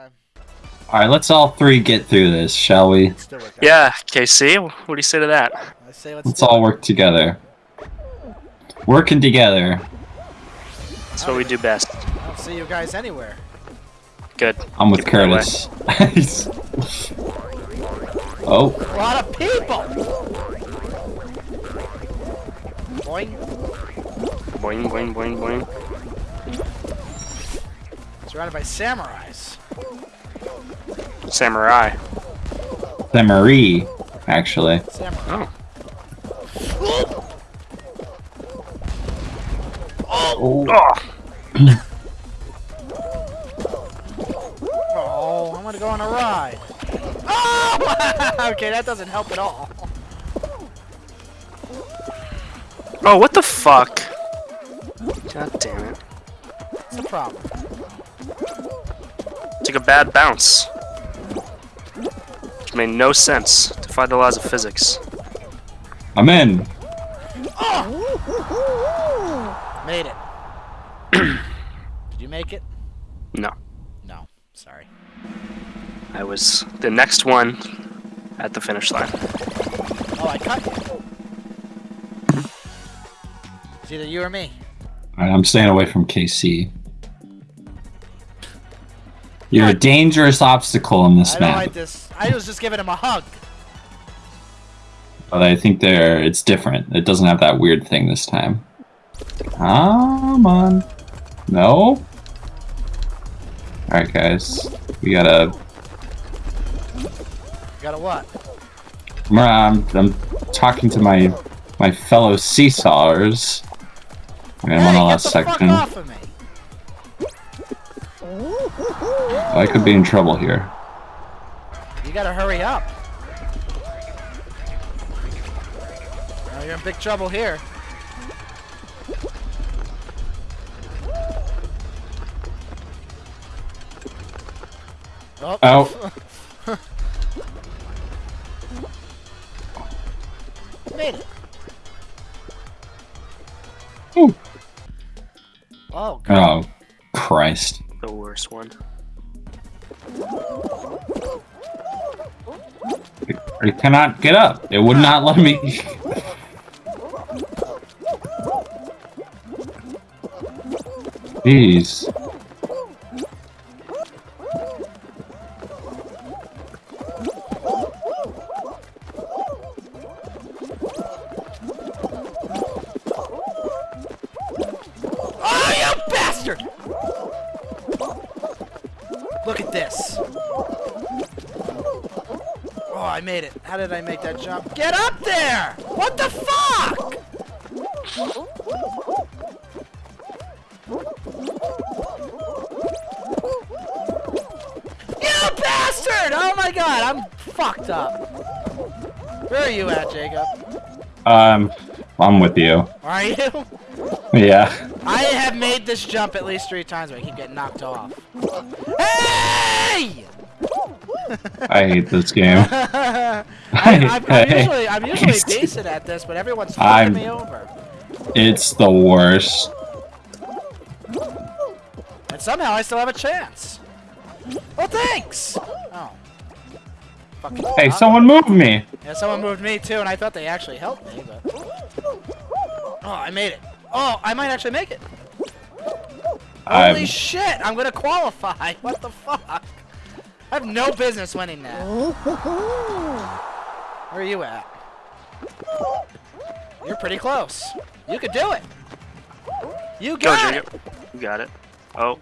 time. All right, let's all three get through this, shall we? Let's do it, guys. Yeah, KC, what do you say to that? I say let's, Let's all it. work together. Working together. That's what we do best. I don't see you guys anywhere. Good. I'm with Keep it that way. Curtis. oh, A lot of people. Boing. Boing, boing, boing, boing. Surrounded by samurais. Samurai. the Marie, actually. Samurai. Oh. Oh, Oh! Oh, I'm gonna go on a ride. Oh! okay, that doesn't help at all. Oh, what the fuck? God damn it. What's the problem? Took a bad bounce. Which made no sense. Defied the laws of physics. I'm in. Made it. Did you make it? No. No. Sorry. I was the next one at the finish line. Oh, I cut you. It's either you or me. All right, I'm staying away from KC. You're a dangerous obstacle in this I map, like this. I was just giving him a hug. but I think there it's different. It doesn't have that weird thing this time. Come on. No? Alright, guys. We gotta. Got a what? I'm, I'm talking to my my fellow I'm on hey, the last section. I could be in trouble here. You gotta hurry up. Now you're in big trouble here. Oh. Oh. Made it. Ooh. Oh, God. Oh, Christ. I cannot get up. It would not let me. Jeez. Oh, you bastard! Look at this. I made it. How did I make that jump? Get up there! What the fuck? You bastard! Oh my god, I'm fucked up. Where are you at, Jacob? Um, I'm with you. Are you? Yeah. I have made this jump at least three times, but I keep getting knocked off. Hey! I hate this game. I, I'm, I'm usually I'm usually decent at this, but everyone's fucking me over. It's the worst. And somehow I still have a chance. Well, thanks. Oh. Fucking Hey, fuck. someone moved me. Yeah, someone moved me too, and I thought they actually helped me, but. Oh, I made it. Oh, I might actually make it. I'm- Holy shit! I'm gonna qualify. What the fuck? I have no business winning that. Where are you at? You're pretty close. You could do it. You Go, got it. You got it. Oh.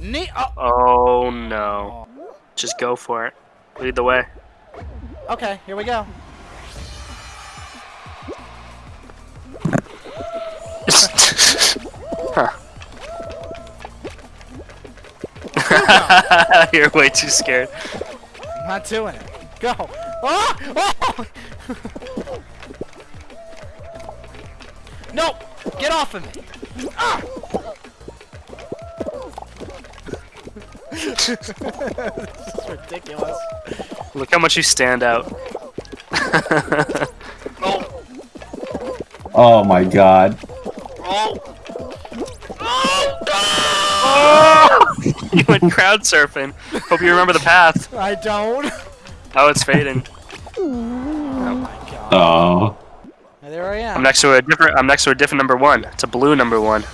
Ne oh, Oh no. Just go for it. Lead the way. okay, here we go. You're way too scared. I'm not doing it. Go. Oh! Oh! no! Get off of me! Ah! this is ridiculous. Look how much you stand out. Oh! Oh my god. Oh! Oh! Oh! you went crowd surfing. Hope you remember the path. I don't. Oh, it's fading. Oh my god. Oh. There I am. I'm next to a different. I'm next to a different number one. It's a blue number one.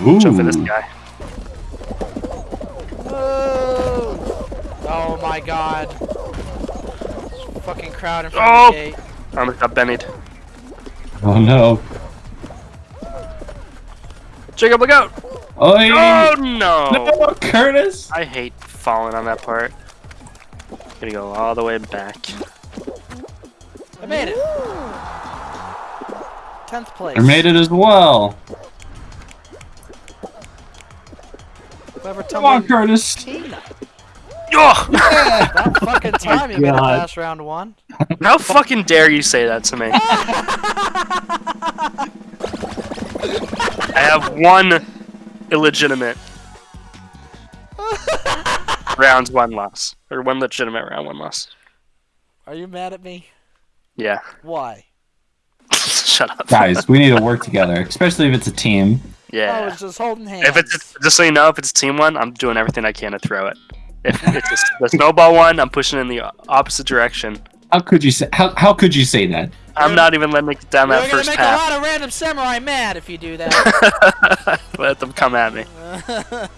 Ooh. Jump for this guy. Oh, oh my god. Fucking crowd in front Oh! of the oh! gate. I almost got bennied. Oh no. Jacob, look out! Oi. Oh no! No, Curtis. I hate falling on that part. Gonna go all the way back. I made it. Tenth place. I made it as well. Whoever Come on, Curtis. Tina. Oh! About fucking time you made it God. past round one. How fucking dare you say that to me? I have one illegitimate rounds, one loss. Or one legitimate round, one loss. Are you mad at me? Yeah. Why? Shut up. Guys, we need to work together, especially if it's a team. I Yeah. was just holding hands. If it's just so you know, if it's team one, I'm doing everything I can to throw it. If it's a, the snowball one, I'm pushing in the opposite direction. How could you say? How, how could you say that? I'm not even letting it get down You're that gonna first make path. a lot of random samurai mad if you do that. Let them come at me.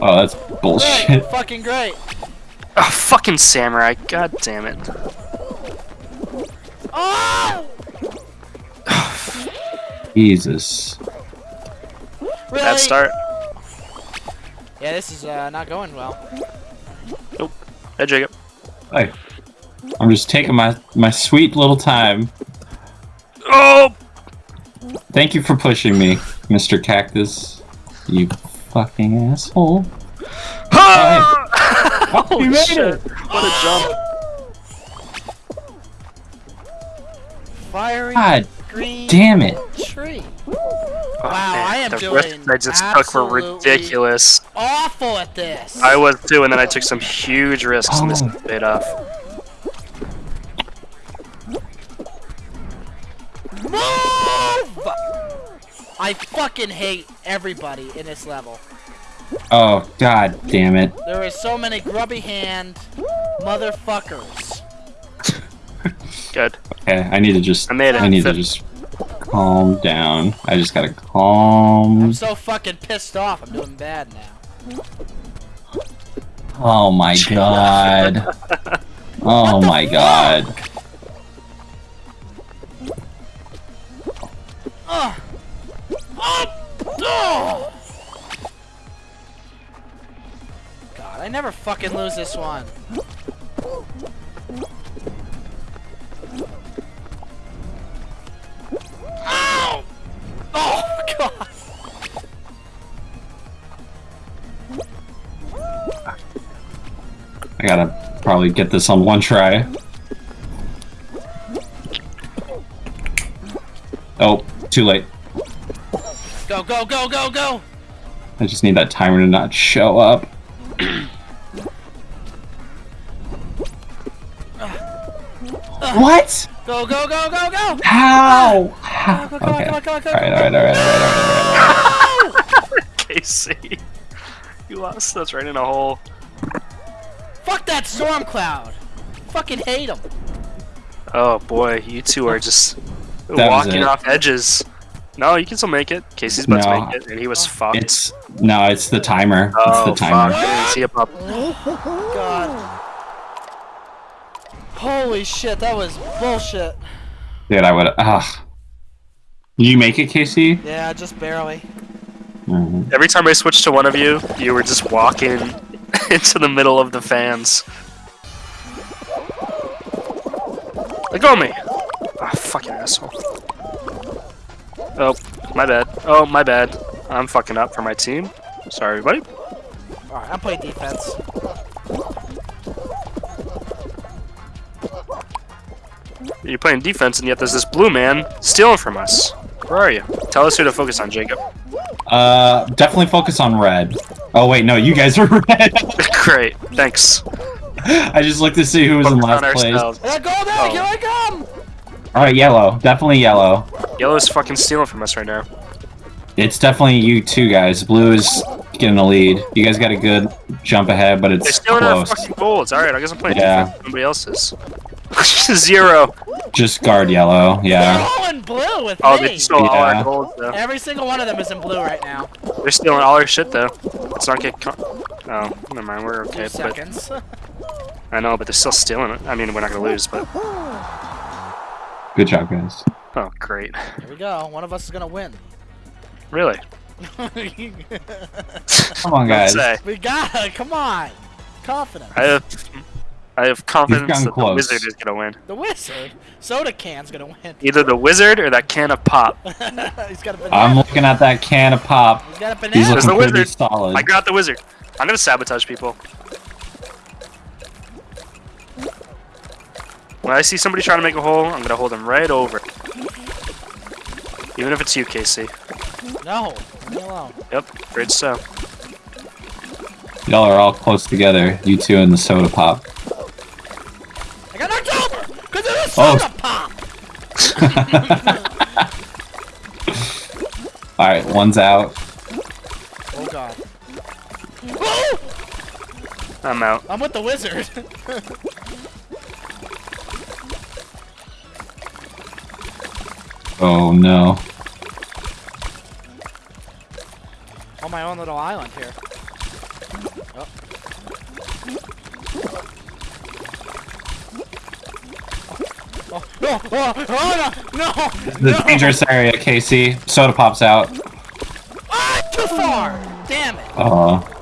Oh, that's bullshit. great, fucking great. Oh, fucking samurai! God damn it! Oh! Jesus. Really? Bad start. Yeah, this is uh, not going well. Nope. Hey, Jacob. Hey, I'm just taking my my sweet little time. Oh! Thank you for pushing me, Mr. Cactus. You fucking asshole. Ah! Holy You made shit! it. What a jump! Fiery God green damn it. tree. Oh, Wow, man, I am the doing risks I just took were ridiculous. Awful at this. I was too, and then I took some huge risks, and this Oh. paid off. Move! I fucking hate everybody in this level. Oh, god damn it. There are so many grubby hand motherfuckers. Good. Okay, I need to just I made it. I need to just calm down. I just gotta calm. I'm so fucking pissed off. I'm doing bad now. Oh my god. Oh my god. Oh! Oh! God, I never fucking lose this one. Ow! Oh, God! I gotta probably get this on one try. Oh, too late. Go, go, go, go, go! I just need that timer to not show up. what? Go, go, go, go, go! How? How? Come on, Okay. come on, come on, come Alright, on. alright, alright, alright, alright, Casey. You lost us right in a hole. Fuck that storm cloud! Fucking hate him. Oh boy, you two are just was walking off edges. No, you can still make it. Casey's about No. to make it, and he was fucked. It's no, it's the timer. oh, it's the timer. fuck. I didn't see a pop. God. Holy shit, that was bullshit. Dude, I would. Ah. Did you make it, Casey? Yeah, just barely. Mhm. Every time I switched to one of you, you were just walking into the middle of the fans. Let go of me! Ah, fucking asshole. Oh, my bad. Oh, my bad. I'm fucking up for my team. Sorry, everybody. Alright, I'm playing defense. You're playing defense, and yet there's this blue man stealing from us. Where are you? Tell us who to focus on, Jacob. Uh, definitely focus on red. Oh wait, no, you guys are red. Great, thanks. I just looked to see who was in Focus on last place. ourselves. Let go there, Oh. here I come! All right, yellow, definitely yellow. Yellow's fucking stealing from us right now. It's definitely you two guys. Blue is getting the lead. You guys got a good jump ahead, but it's They're it's still not close. fucking golds. Alright, I guess I'm playing Yeah. defense. Nobody else's. Zero. Just guard yellow. yeah. They're Yeah. all in blue with Oh, me. they stole all our golds though. Every single one of them is in blue right now. They're stealing all our shit though. Let's not get. Con- oh, never mind. We're Two okay. But seconds. I know, but they're still stealing it. I mean, we're not gonna lose, but Good job, guys. oh, great. Here we go. One of us is gonna win. Really? Come on, guys. We got it. Come on. Confidence. I have, I have confidence gotten that the wizard is gonna win. The wizard. Soda can's gonna win. Either the wizard or that can of pop. He's got a banana. I'm looking at that can of pop. He's got a He's banana. There's looking the pretty wizard. solid. I got the wizard. I'm gonna sabotage people. When I see somebody trying to make a hole, I'm gonna hold them right over. Even if it's you, Casey. No. Leave me alone. Yep, great so. Y'all are all close together. You two and the soda pop. I got knocked over because of the Oh. soda pop. All right, one's out. Oh god. Oh! I'm out. I'm with the wizard. Oh no. On my own little island here. Oh. Oh, no, oh, oh, no, no, The no. dangerous area, Casey. Soda pop's out. Ah, too far. Damn it. Oh.